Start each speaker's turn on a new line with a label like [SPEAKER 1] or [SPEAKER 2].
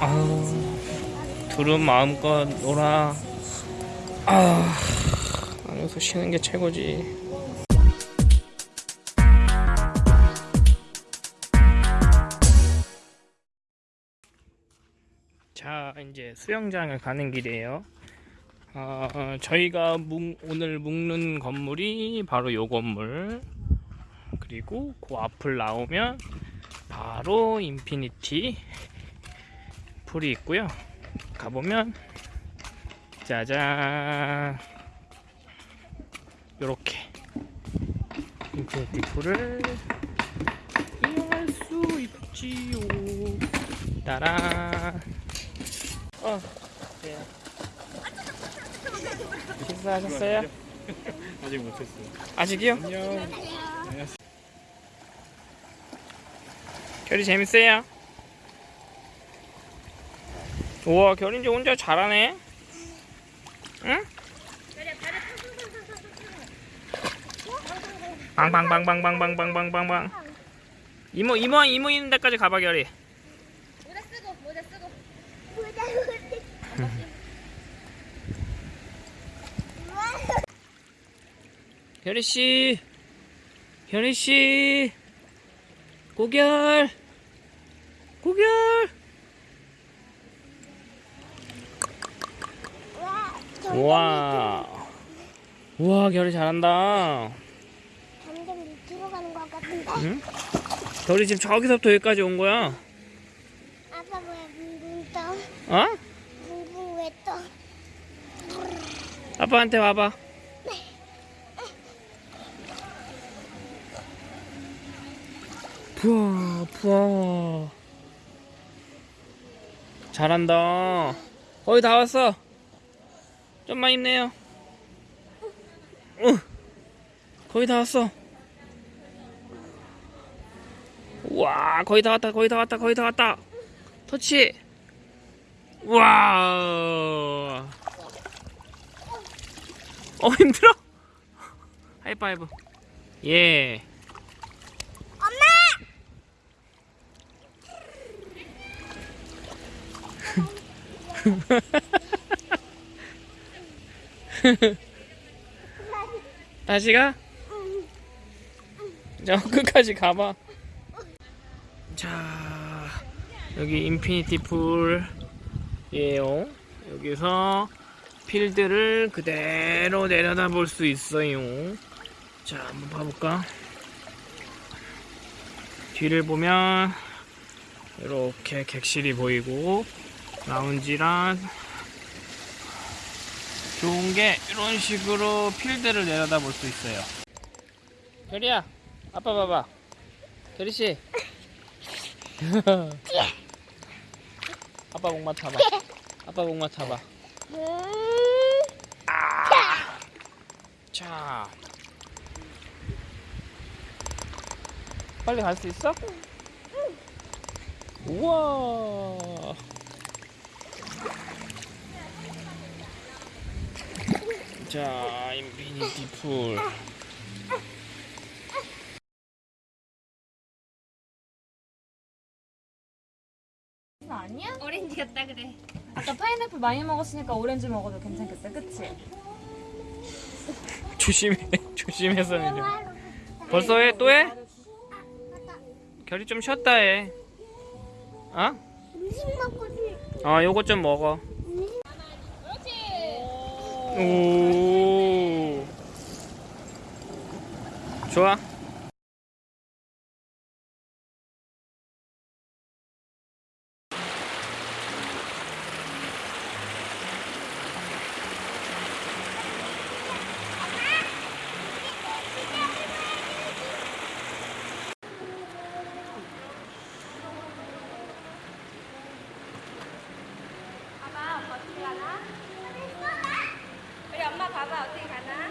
[SPEAKER 1] 아우 둘은 마음껏 놀아. 아 안에서 쉬는 게 최고지. 자 이제 수영장을 가는 길이에요. 어, 저희가 묵- 오늘 묵는 건물이 바로 요 건물. 그리고 그 앞을 나오면 바로 infinity pool이 있고요 가보면 짜잔 요렇게 infinity pool을 이용할 수 있지요 따란 어, 네. 식사하셨어요?
[SPEAKER 2] 아직 못했어요.
[SPEAKER 1] 아직이요?
[SPEAKER 2] 안녕.
[SPEAKER 1] 결이 재밌어요? 우와 이제 혼자 잘하네. 응? 빵빵빵빵빵빵빵빵빵. 이모 이모 이모 있는 데까지 가봐 결이.
[SPEAKER 3] 모자 쓰고 모자 쓰고.
[SPEAKER 1] 결이 씨 결이 씨. 고결 고결 우와. 우와 결이 잘한다.
[SPEAKER 3] 점점 밑으로 가는 것 같은데?
[SPEAKER 1] 응? 결이 지금 저기서부터 여기까지 온 거야?
[SPEAKER 3] 아빠 왜 붕붕 떠?
[SPEAKER 1] 어?
[SPEAKER 3] 붕붕 왜 떠?
[SPEAKER 1] 아빠한테 와봐. 부어 부어. 잘한다. 거의 다 왔어 좀만 힘내요. 어, 거의 다 왔어. 와 거의 다 왔다 거의 다 왔다 거의 다 왔다. 터치. 와. 어 힘들어? 하이파이브. 예 다시 가? 저 끝까지 가봐. 자 여기 infinity pool이에요. 여기서 필드를 그대로 내려다 볼 수 있어요. 자 한번 봐볼까? 뒤를 보면 이렇게 객실이 보이고 라운지랑 좋은 게 이런 식으로 필드를 내려다 볼 수 있어요. 결이야 아빠 봐봐. 결이씨. 아빠 목 맡아봐 아빠 목 맡아봐 자. 빨리 갈 수 있어? 우와 자 infinity pool
[SPEAKER 4] 아니야?
[SPEAKER 3] 오렌지 같다 그래
[SPEAKER 4] 아까 파인애플 많이 먹었으니까 오렌지 먹어도 괜찮겠다, 그치?
[SPEAKER 1] 조심해 조심해서 내려 벌써 해? 또 해? 결이 좀 쉬었다 해 어?
[SPEAKER 3] 음식 먹고 싶
[SPEAKER 1] 어 요거 좀 먹어
[SPEAKER 3] 哦，说、啊。爸爸，来啦。 우리 엄마 봐봐 어떻게 가나?